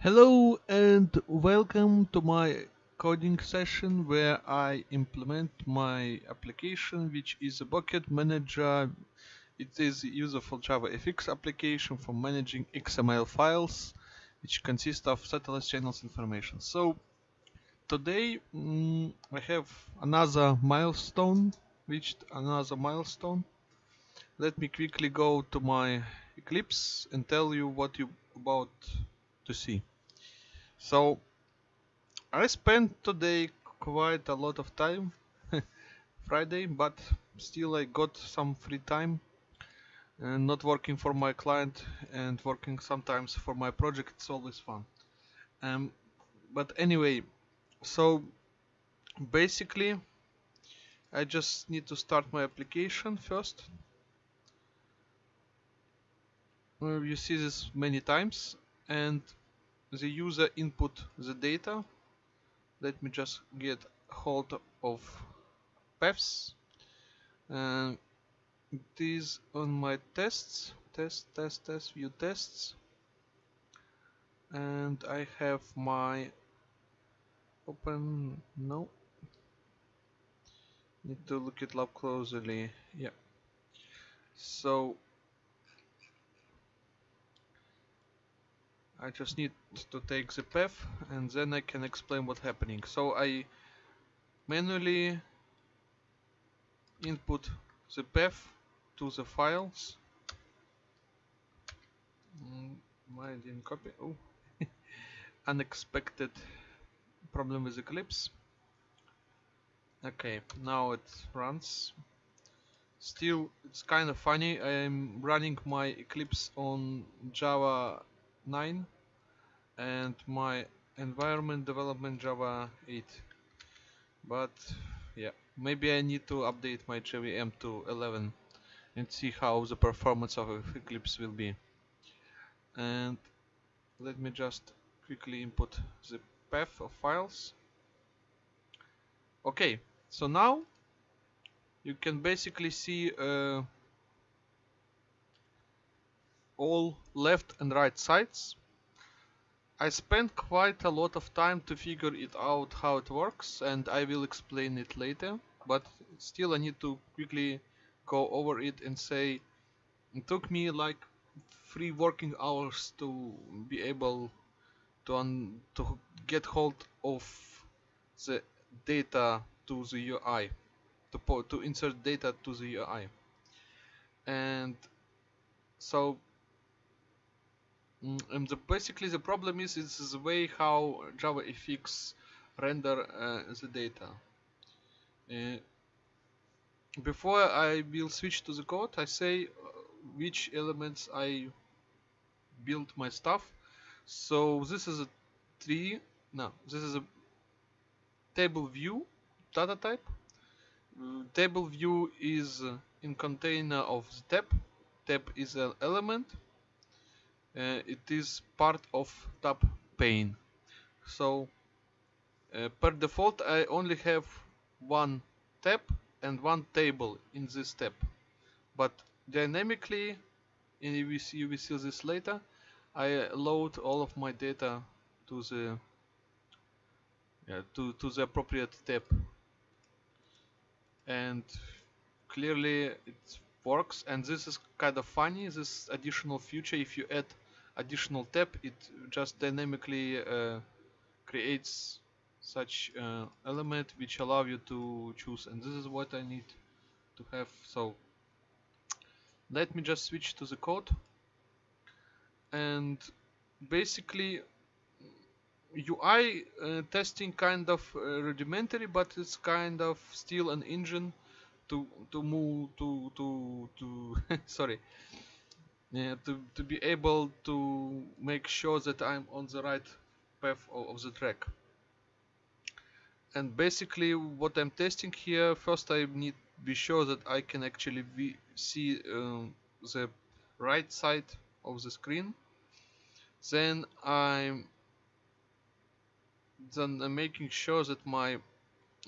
Hello and welcome to my coding session where I implement my application which is a bucket manager. It is a useful JavaFX application for managing XML files which consist of satellite channels information. So today mm, I have another milestone, reached another milestone. Let me quickly go to my Eclipse and tell you what you about to see. So I spent today quite a lot of time Friday but still I got some free time and not working for my client and working sometimes for my project. It's always fun. Um, but anyway so basically I just need to start my application first. Well, you see this many times and the user input the data. Let me just get hold of paths and uh, it is on my tests test test test view tests. And I have my open no. Need to look it up closely yeah. So I just need to take the path and then I can explain what's happening. So I manually input the path to the files. Mm, I didn't copy. Oh, unexpected problem with Eclipse. Okay, now it runs. Still, it's kind of funny. I'm running my Eclipse on Java 9 and my environment development Java 8 but yeah maybe I need to update my JVM to 11 and see how the performance of Eclipse will be. And let me just quickly input the path of files. Okay so now you can basically see uh, all left and right sides. I spent quite a lot of time to figure it out how it works and I will explain it later but still I need to quickly go over it and say it took me like three working hours to be able to, to get hold of the data to the UI to, to insert data to the UI and so and the, basically the problem is it's the way how JavaFX render uh, the data. Uh, before I will switch to the code, I say uh, which elements I build my stuff. So this is a tree. No, this is a table view data type. Uh, table view is in container of the tab. Tab is an element uh, it is part of tab pane. So uh, per default I only have one tab and one table in this tab but dynamically and you will see, you will see this later I load all of my data to the yeah, to, to the appropriate tab and clearly it works. And this is kind of funny this additional feature if you add additional tab it just dynamically uh, creates such uh, element which allow you to choose and this is what I need to have. So let me just switch to the code. And basically UI uh, testing kind of uh, rudimentary but it's kind of still an engine to to move to to to sorry yeah, to, to be able to make sure that I'm on the right path of, of the track. And basically what I'm testing here, first I need to be sure that I can actually see um, the right side of the screen. Then I'm then I'm making sure that my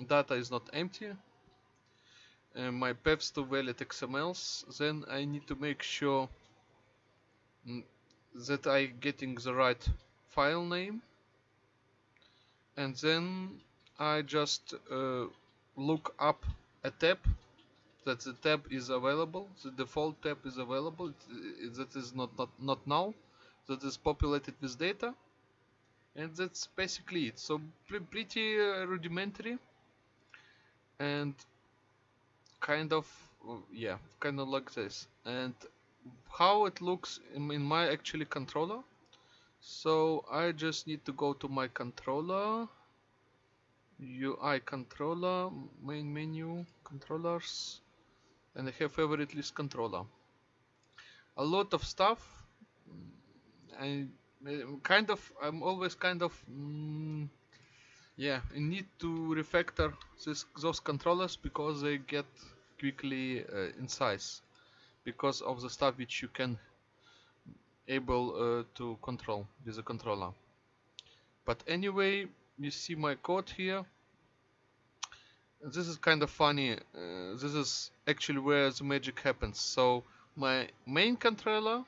data is not empty. Uh, my paths to valid XMLs. Then I need to make sure that I getting the right file name. And then I just uh, look up a tab that the tab is available the default tab is available that is not, not not now that is populated with data. And that's basically it. So pre pretty uh, rudimentary. And kind of yeah kind of like this. And how it looks in, in my actually controller. So I just need to go to my controller UI controller main menu controllers and I have favorite list controller. A lot of stuff. And kind of I'm always kind of mm, yeah I need to refactor this, those controllers because they get quickly uh, in size because of the stuff which you can able uh, to control with the controller. But anyway you see my code here. This is kind of funny uh, this is actually where the magic happens. So my main controller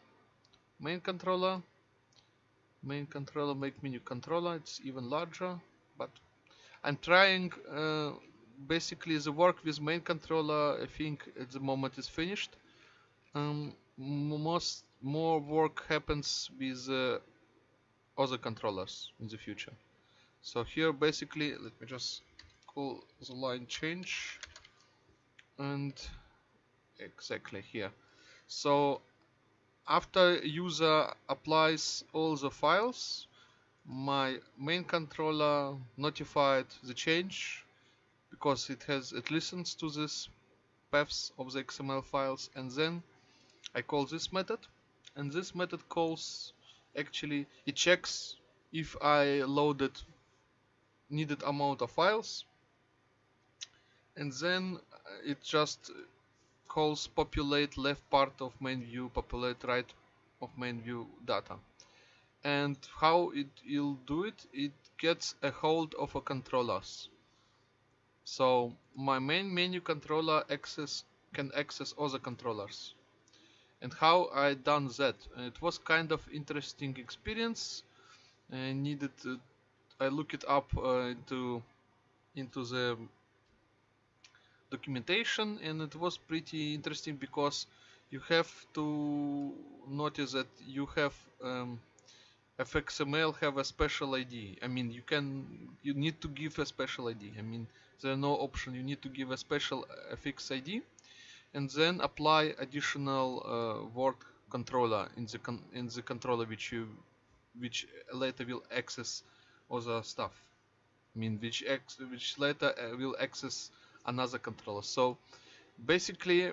main controller main controller make menu controller it's even larger but I'm trying uh, basically the work with main controller I think at the moment is finished um, most more work happens with uh, other controllers in the future. So here basically let me just call the line change. And exactly here. So after user applies all the files my main controller notified the change because it has it listens to this paths of the XML files and then I call this method and this method calls actually it checks if I loaded needed amount of files and then it just calls populate left part of main view populate right of main view data. And how it will do it it gets a hold of a controllers so my main menu controller access can access other controllers and how I done that. It was kind of interesting experience I needed to, I look it up uh, into into the documentation and it was pretty interesting because you have to notice that you have um, fxml have a special id i mean you can you need to give a special id i mean there's no option. You need to give a special fx id and then apply additional uh, work controller in the con in the controller which you which later will access other stuff. I mean which ex which later uh, will access another controller. So basically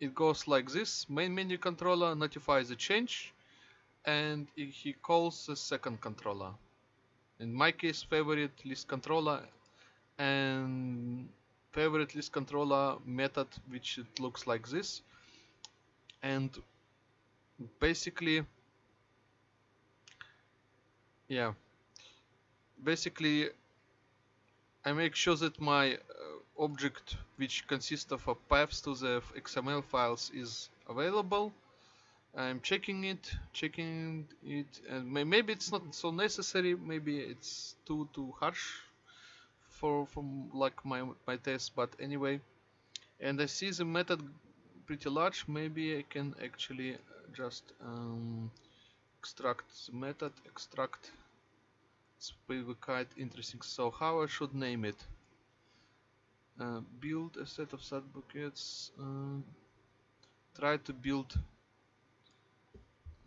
it goes like this. Main menu controller notifies the change and he calls the second controller. In my case favorite list controller and favorite list controller method which it looks like this. And basically yeah. Basically I make sure that my uh, object which consists of a paths to the XML files is available. I'm checking it checking it and maybe it's not so necessary maybe it's too too harsh for from like my my test but anyway. And I see the method pretty large. Maybe I can actually just um, extract the method extract it's quite interesting. So how I should name it? Uh, build a set of sub buckets uh, try to build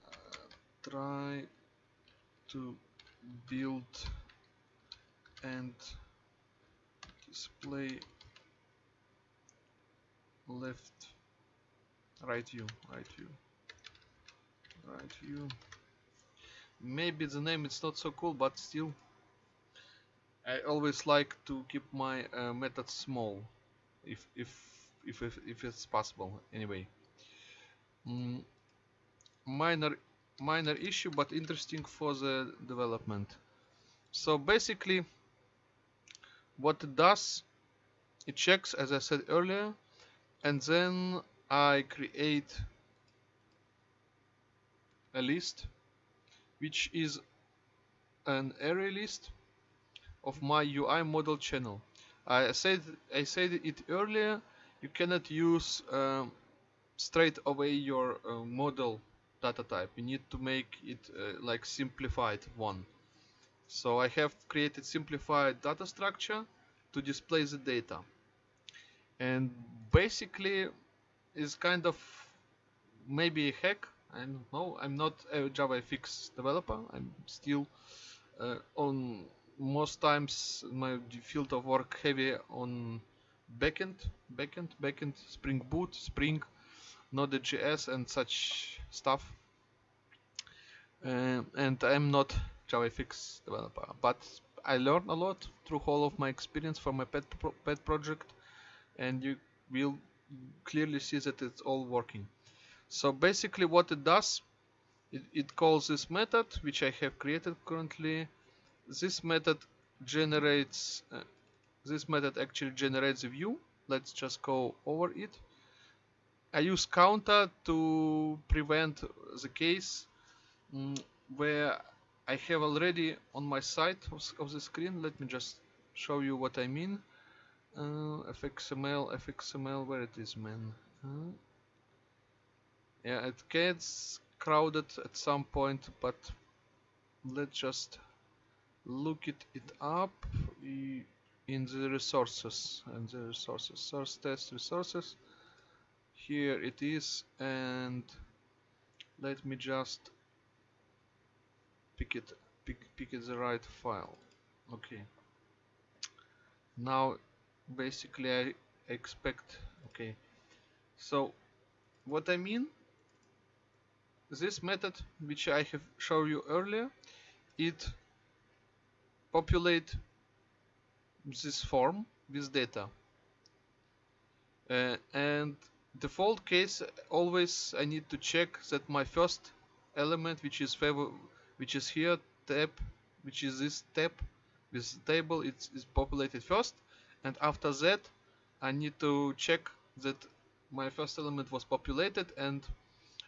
uh, try to build and display left right view right view right view. Maybe the name is not so cool but still I always like to keep my uh, methods small if, if if if if it's possible anyway. Mm, minor minor issue but interesting for the development. So basically what it does it checks as I said earlier and then I create a list which is an array list of my UI model channel. I said I said it earlier. You cannot use um, straight away your uh, model data type. You need to make it uh, like simplified one. So I have created simplified data structure to display the data. And basically is kind of maybe a hack. I don't know. I'm not a JavaFX developer. I'm still uh, on most times my field of work heavy on backend, backend, backend, Spring Boot, Spring, Node.js and such stuff. Uh, and I'm not JavaFX developer, but I learned a lot through all of my experience for my pet pro pet project, and you will clearly see that it's all working. So basically, what it does, it, it calls this method which I have created currently. This method generates. Uh, this method actually generates a view. Let's just go over it. I use counter to prevent the case mm, where I have already on my side of, of, the screen. Let me just show you what I mean. Uh, fxml, fxml, where it is, man? Uh, yeah, it gets crowded at some point, but let's just look it, it up in the resources and the resources source test resources here it is and let me just pick it pick, pick it the right file. Okay. Now basically I expect okay. So what I mean this method which I have shown you earlier it populate this form with data. Uh, and default case always I need to check that my first element which is favor which is here tab which is this tab this table it's, it's populated first. And after that I need to check that my first element was populated. And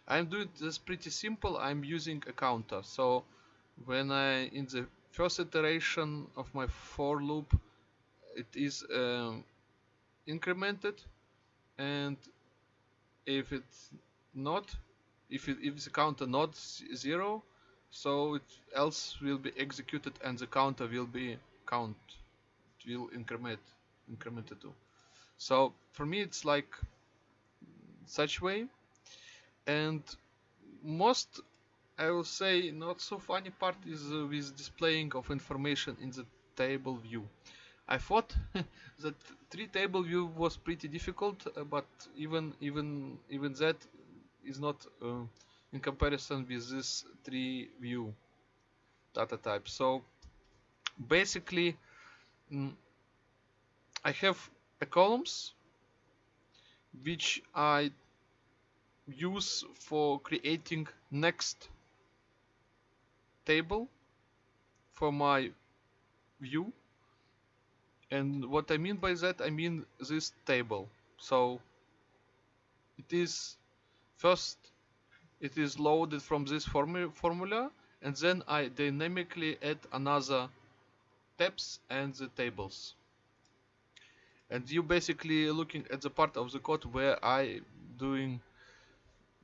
I'm doing this pretty simple. I'm using a counter. So when I in the first iteration of my for loop it is um, incremented. And if it's not if it if the counter not zero so it else will be executed and the counter will be count it will increment incremented to so for me it's like such way. And most I will say not so funny part is uh, with displaying of information in the table view. I thought that tree table view was pretty difficult uh, but even even even that is not uh, in comparison with this tree view data type. So basically mm, I have a columns which I use for creating next table for my view. And what I mean by that I mean this table. So it is first it is loaded from this formu formula and then I dynamically add another tabs and the tables. And you basically looking at the part of the code where I doing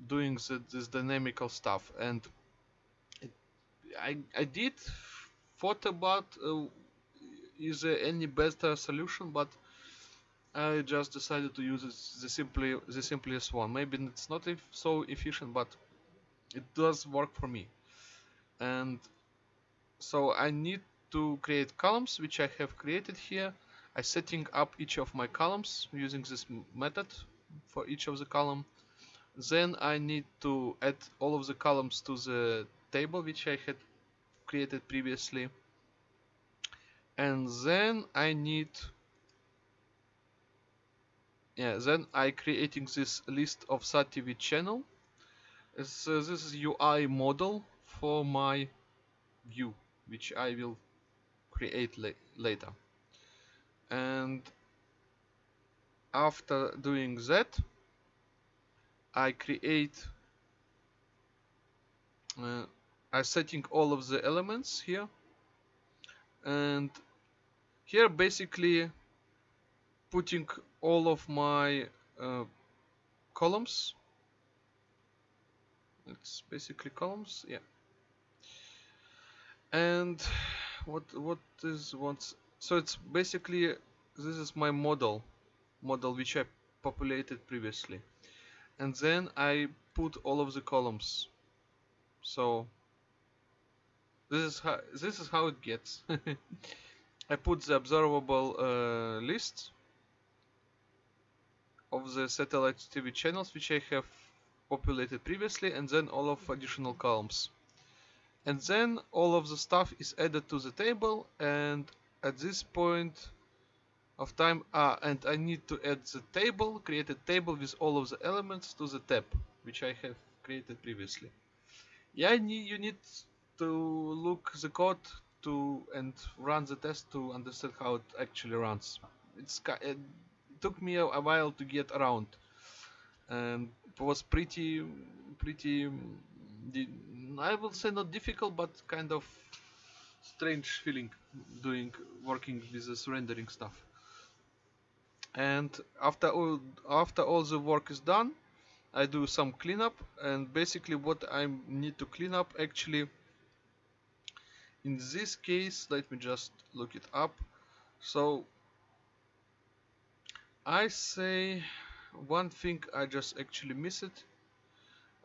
doing the, this dynamical stuff. And I, I did thought about uh, is there any better solution but I just decided to use the simply the simplest one. Maybe it's not so efficient but it does work for me. And so I need to create columns which I have created here. I setting up each of my columns using this method for each of the column. Then I need to add all of the columns to the table which I had created previously. And then I need yeah then I creating this list of SATV channel so this is UI model for my view which I will create la later. And after doing that I create uh, I setting all of the elements here. And here basically putting all of my uh, columns it's basically columns yeah. And what what is what's so it's basically this is my model model which I populated previously. And then I put all of the columns. So this is how this is how it gets. I put the observable uh, list of the satellite TV channels which I have populated previously and then all of additional columns. And then all of the stuff is added to the table and at this point of time ah and I need to add the table create a table with all of the elements to the tab which I have created previously. Yeah you need to look the code to and run the test to understand how it actually runs. It's it took me a, while to get around. And was pretty pretty I will say not difficult but kind of strange feeling doing working with this rendering stuff. And after all after all the work is done I do some cleanup and basically what I need to clean up actually in this case let me just look it up. So I say one thing I just actually miss it.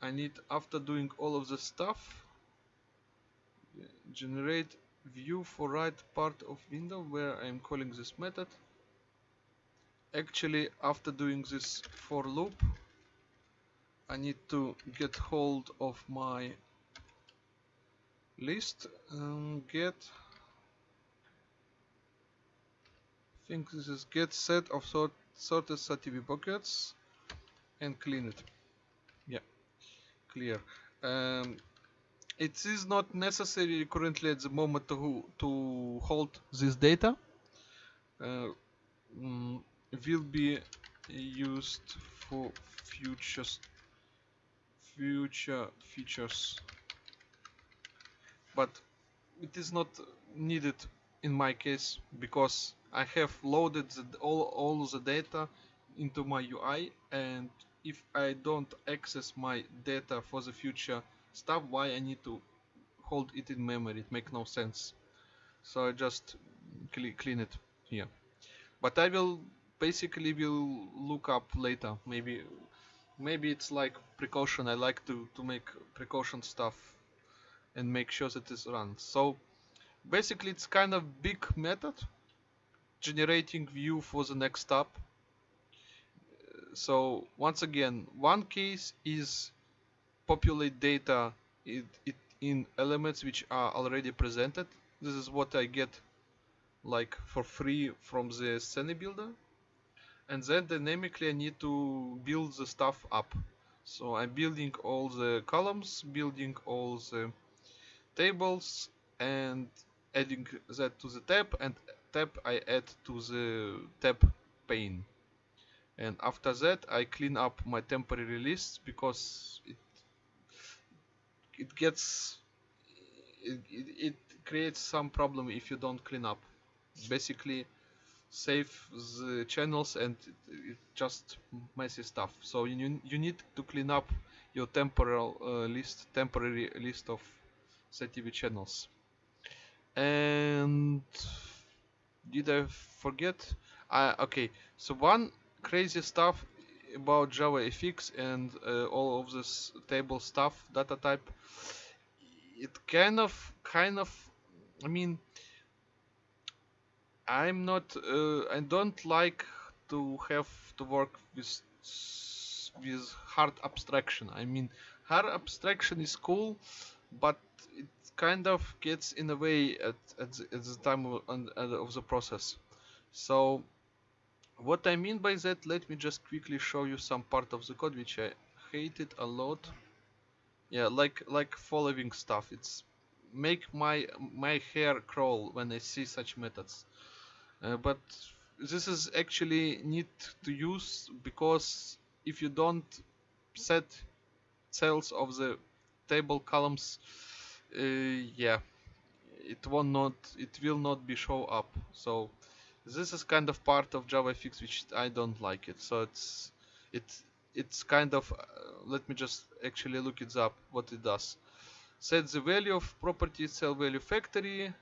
I need after doing all of the stuff generate view for right part of window where I'm calling this method. Actually after doing this for loop I need to get hold of my list and get I think this is get set of sort sorted SATV buckets and clean it. Yeah clear. Um, it is not necessary currently at the moment to, to hold this data. Uh, mm, will be used for futures future features. But it is not needed in my case because I have loaded the, all, all the data into my UI and if I don't access my data for the future stuff why I need to hold it in memory? It makes no sense. So I just clean it here. But I will basically will look up later. Maybe maybe it's like precaution. I like to to make precaution stuff and make sure that it runs so basically it's kind of big method generating view for the next step. So once again one case is populate data it in elements which are already presented. This is what I get like for free from the Scene builder. And then dynamically I need to build the stuff up. So I'm building all the columns building all the tables and adding that to the tab and tab I add to the tab pane. And after that I clean up my temporary list because it it gets it, it, it creates some problem if you don't clean up. Basically save the channels and it, just messy stuff. So you, you need to clean up your temporal uh, list temporary list of SATV channels. And did I forget? Uh, okay. So one crazy stuff about JavaFX and uh, all of this table stuff data type. It kind of kind of I mean I'm not uh, I don't like to have to work with with hard abstraction. I mean hard abstraction is cool but kind of gets in the way at, at, the, at the time of, of the process. So what I mean by that let me just quickly show you some part of the code which I hated a lot. Yeah like like following stuff. It's make my my hair crawl when I see such methods. Uh, but this is actually need to use because if you don't set cells of the table columns uh, yeah. It will not it will not be show up. So this is kind of part of javafx which i don't like it. So it's it it's kind of uh, let me just actually look it up what it does. Set the value of property cell value factory.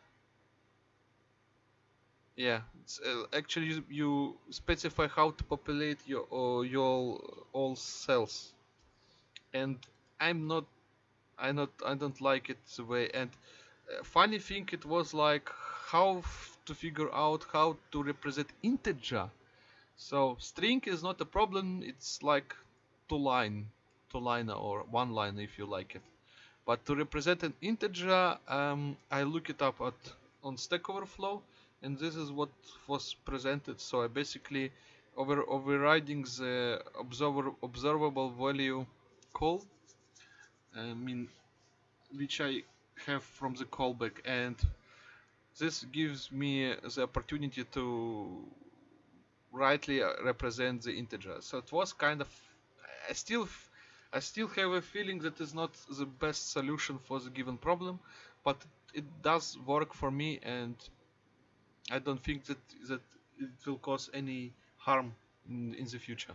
Yeah uh, actually you, you, specify how to populate your uh, your all cells. And i'm not i not i don't like it the way and uh, funny thing it was like how to figure out how to represent integer. So string is not a problem it's like two line two line or one line if you like it. But to represent an integer um, I look it up at on Stack Overflow and this is what was presented. So I basically over overriding the observer observable value call I mean which I have from the callback. And this gives me the opportunity to rightly represent the integer. So it was kind of I still I still have a feeling that is not the best solution for the given problem but it does work for me and I don't think that that it will cause any harm in, in the future.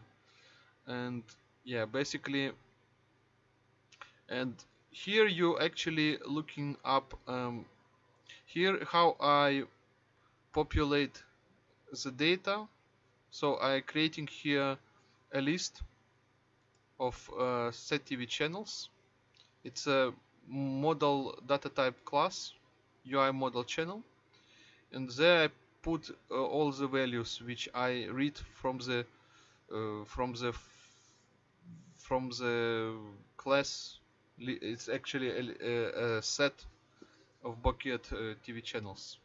And yeah basically and here you actually looking up um, here how I populate the data. So I creating here a list of uh, SATV channels. It's a model data type class UI model channel. And there I put uh, all the values which I read from the uh, from the from the class it's actually a, a set of Bucket uh, TV channels.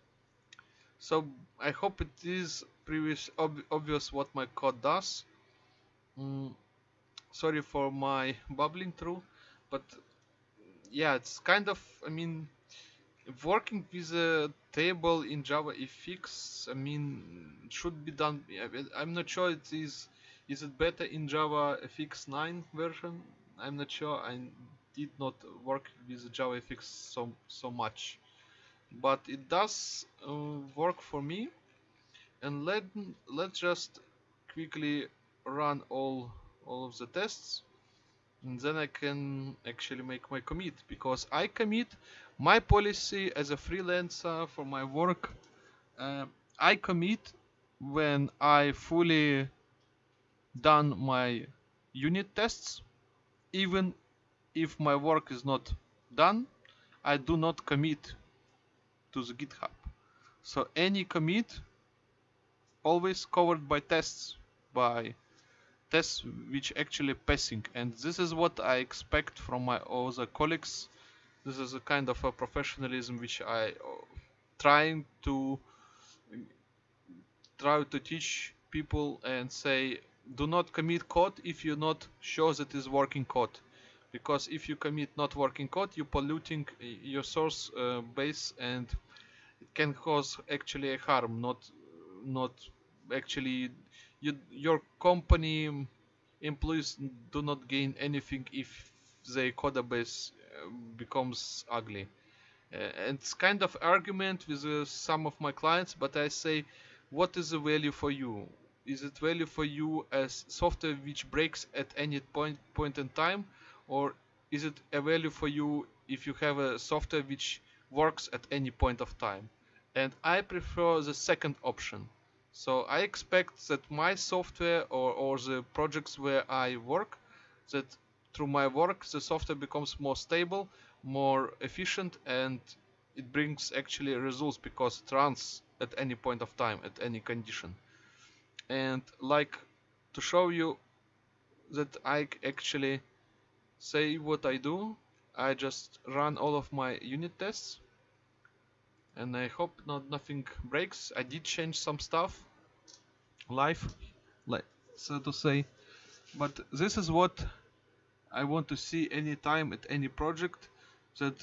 So I hope it is previous ob obvious what my code does. Mm, sorry for my bubbling through, but yeah, it's kind of I mean working with a table in Java fix I mean should be done. I'm not sure it is. Is it better in Java FX 9 version? I'm not sure. I did not work with JavaFX so so much. But it does uh, work for me. And let let's just quickly run all all of the tests. And then I can actually make my commit because I commit my policy as a freelancer for my work. Uh, I commit when I fully done my unit tests even if my work is not done, I do not commit to the GitHub. So any commit always covered by tests, by tests which actually passing. And this is what I expect from my other colleagues. This is a kind of a professionalism which I uh, trying to try to teach people and say do not commit code if you not sure that is working code because if you commit not working code you're polluting your source uh, base and it can cause actually a harm not not actually you, your company employees do not gain anything if the code base uh, becomes ugly. Uh, and it's kind of argument with uh, some of my clients but i say what is the value for you? Is it value for you as software which breaks at any point point in time or is it a value for you if you have a software which works at any point of time? And I prefer the second option. So I expect that my software or, or the projects where I work that through my work the software becomes more stable more efficient and it brings actually results because it runs at any point of time at any condition. And like to show you that I actually say what I do. I just run all of my unit tests. And I hope not nothing breaks. I did change some stuff. Live like so to say. But this is what I want to see anytime at any project that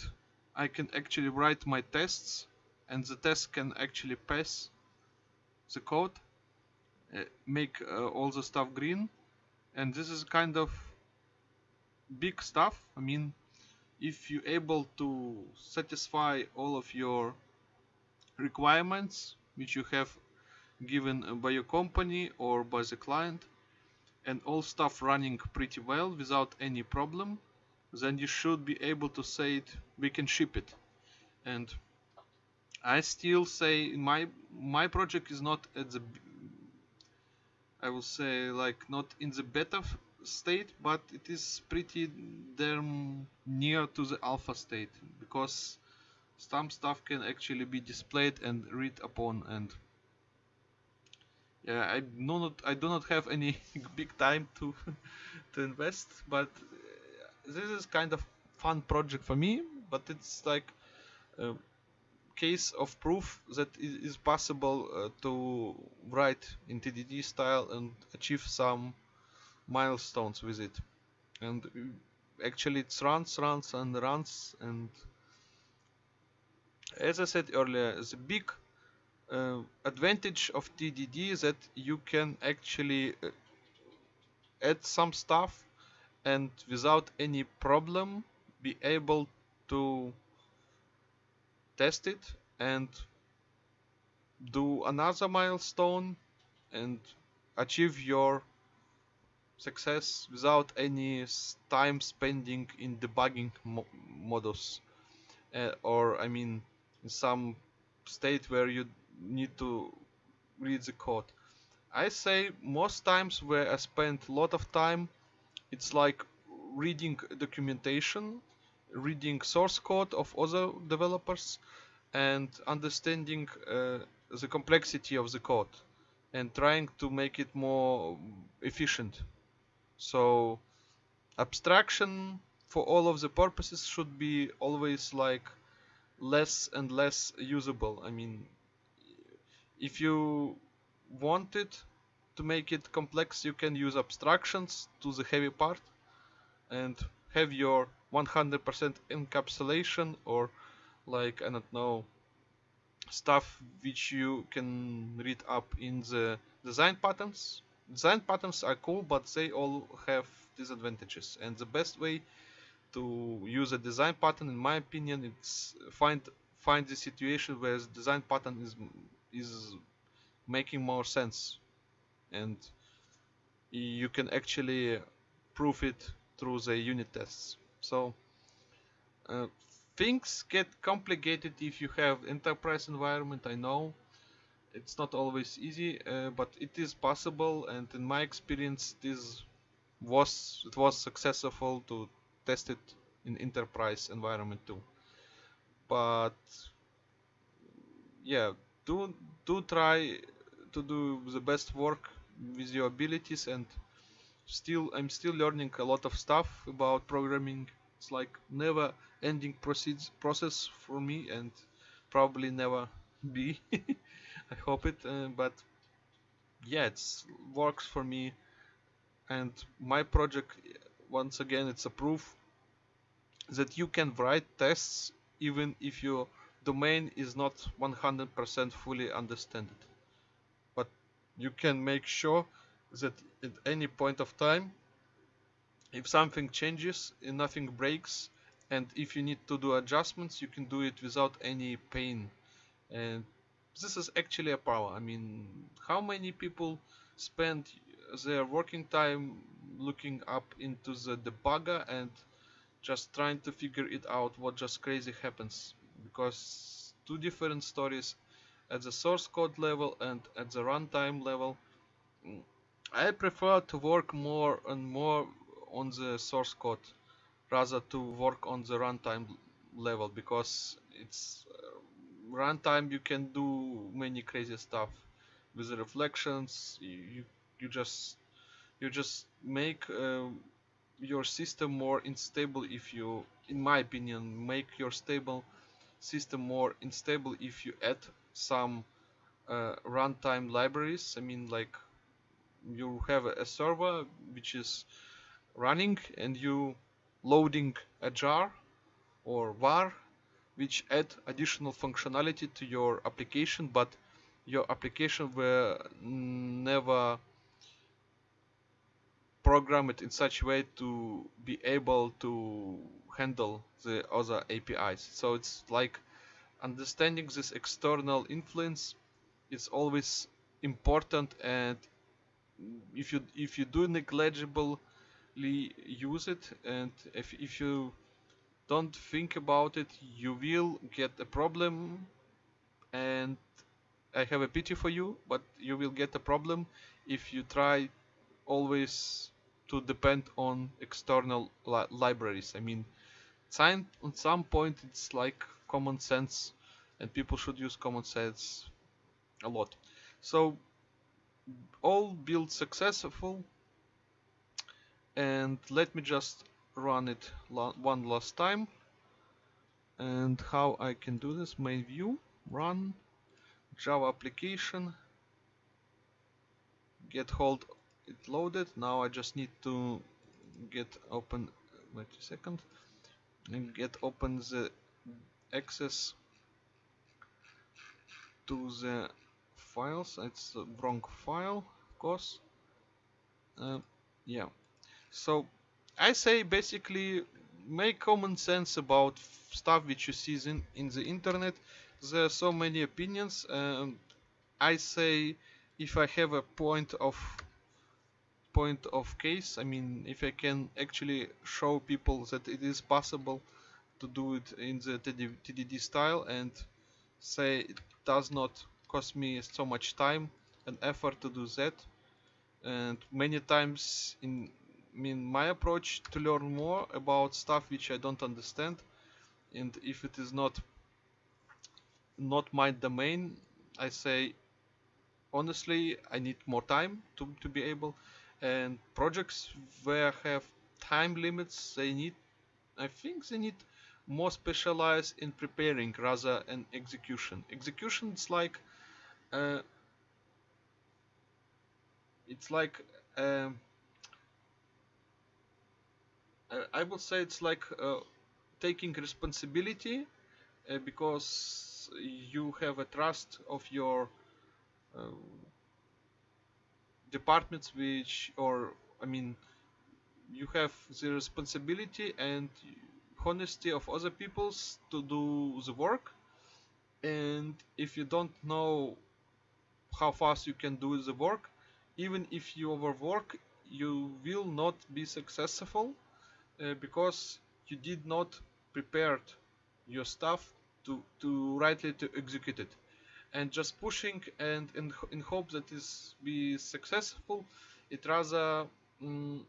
I can actually write my tests and the test can actually pass the code uh, make uh, all the stuff green. And this is kind of big stuff. I mean, if you're able to satisfy all of your requirements which you have given by your company or by the client and all stuff running pretty well without any problem then you should be able to say it we can ship it and I still say my my project is not at the I will say like not in the beta state but it is pretty damn near to the alpha state because some stuff can actually be displayed and read upon and yeah I do not I do not have any big time to to invest but this is kind of fun project for me but it's like a case of proof that it is possible uh, to write in TDD style and achieve some milestones with it. And actually it runs runs and runs and as I said earlier the big uh, advantage of TDD is that you can actually uh, add some stuff and without any problem be able to test it and do another milestone and achieve your success without any time spending in debugging mo modus uh, or I mean in some state where you need to read the code. I say most times where I spend a lot of time it's like reading documentation, reading source code of other developers and understanding uh, the complexity of the code and trying to make it more efficient. So abstraction for all of the purposes should be always like less and less usable. I mean, if you want it to make it complex, you can use abstractions to the heavy part and have your 100% encapsulation or like, I don't know, stuff which you can read up in the design patterns. Design patterns are cool, but they all have disadvantages. And the best way to use a design pattern, in my opinion, it's find find the situation where the design pattern is is making more sense. And you can actually prove it through the unit tests. So uh, things get complicated if you have enterprise environment I know it's not always easy uh, but it is possible and in my experience this was it was successful to test it in enterprise environment too. But yeah do do try to do the best work with your abilities and still I'm still learning a lot of stuff about programming. It's like never ending proceeds process for me and probably never be I hope it uh, but yeah it works for me. And my project once again it's a proof that you can write tests even if your domain is not 100% fully understood. But you can make sure that at any point of time if something changes and nothing breaks and if you need to do adjustments you can do it without any pain. And this is actually a power. I mean how many people spend their working time looking up into the debugger and just trying to figure it out what just crazy happens? Because two different stories at the source code level and at the runtime level mm, I prefer to work more and more on the source code rather to work on the runtime level because it's runtime you can do many crazy stuff with the reflections. You you just you just make uh, your system more unstable if you in my opinion make your stable system more unstable if you add some uh, runtime libraries. I mean like you have a server which is running and you loading a jar or var which add additional functionality to your application but your application will never program it in such a way to be able to handle the other APIs so it's like understanding this external influence is always important and if you if you do negligibly use it and if, if you don't think about it. You will get a problem and I have a pity for you but you will get a problem if you try always to depend on external li libraries. I mean time at some point it's like common sense and people should use common sense a lot. So all build successful and let me just run it one last time. And how I can do this? Main view run Java application get hold it loaded. Now I just need to get open wait a second and get open the access to the files. It's the wrong file of course. Uh, yeah. So I say basically make common sense about stuff which you see in, in the internet. There are so many opinions um, I say if I have a point of point of case I mean if I can actually show people that it is possible to do it in the TDD style and say it does not cost me so much time and effort to do that. And many times in mean my approach to learn more about stuff which I don't understand and if it is not not my domain I say honestly I need more time to, to be able and projects where I have time limits they need I think they need more specialized in preparing rather than execution. Execution is like uh, it's like um, I would say it's like uh, taking responsibility uh, because you have a trust of your uh, departments which or I mean you have the responsibility and honesty of other peoples to do the work. And if you don't know how fast you can do the work even if you overwork you will not be successful uh, because you did not prepared your stuff to, to rightly to execute it. And just pushing and in, in hope that this be successful it rather mm,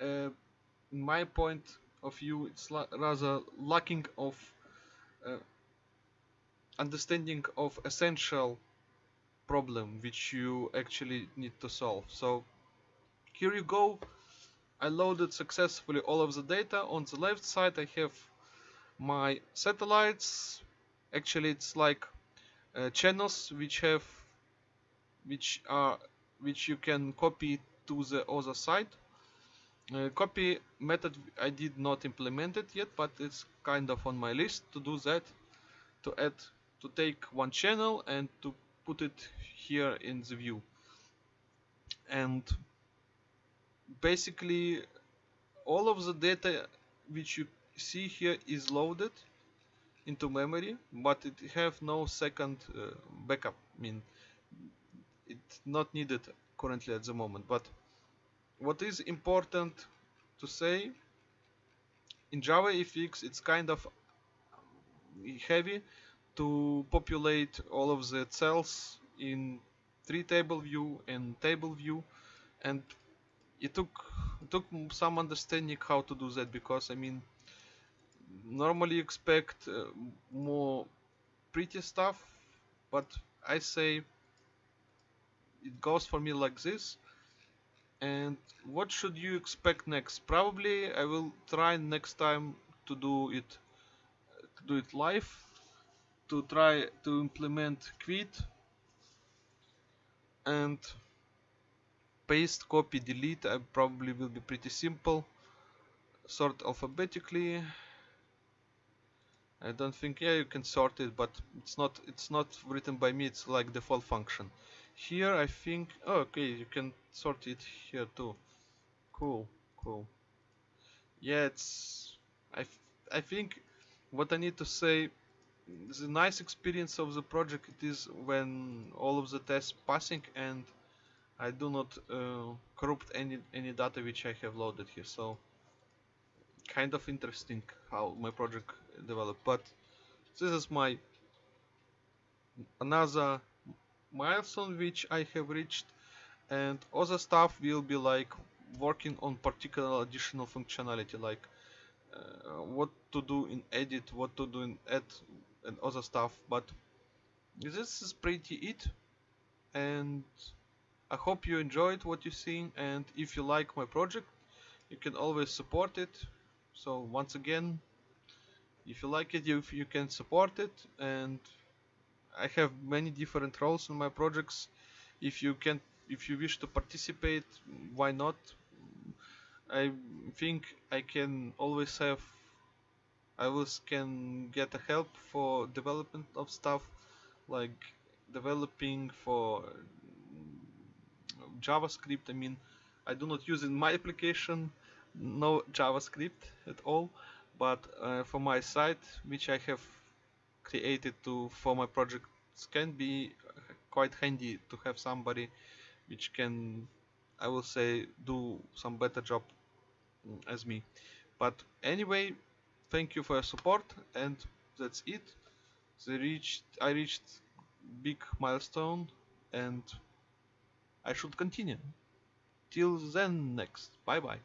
uh, in my point of view it's rather lacking of uh, understanding of essential problem which you actually need to solve. So here you go I loaded successfully all of the data. On the left side I have my satellites. Actually it's like uh, channels which have which are which you can copy to the other side. Uh, copy method I did not implement it yet but it's kind of on my list to do that to add to take one channel and to put it here in the view and basically all of the data which you see here is loaded into memory but it have no second uh, backup. I mean it's not needed currently at the moment. But what is important to say in Java JavaFX it's kind of heavy to populate all of the cells in tree table view and table view. And it took it took some understanding how to do that because I mean normally expect uh, more pretty stuff but I say it goes for me like this. And what should you expect next? Probably I will try next time to do it to do it live to try to implement quit. And paste copy delete I probably will be pretty simple. Sort alphabetically. I don't think yeah you can sort it but it's not it's not written by me it's like default function. Here I think oh, okay you can sort it here too. Cool cool. Yeah it's I, I think what I need to say the nice experience of the project it is when all of the tests passing and I do not uh, corrupt any any data which I have loaded here so kind of interesting how my project developed but this is my another milestone which I have reached and other stuff will be like working on particular additional functionality like uh, what to do in edit what to do in add and other stuff but this is pretty it and I hope you enjoyed what you're seeing and if you like my project you can always support it. So once again if you like it you, you can support it and I have many different roles in my projects. If you can if you wish to participate why not? I think I can always have I always can get a help for development of stuff like developing for JavaScript I mean I do not use in my application no JavaScript at all but uh, for my site which I have created to for my projects can be quite handy to have somebody which can I will say do some better job as me. But anyway thank you for your support and that's it. Reached I reached big milestone and I should continue. Till then next. Bye bye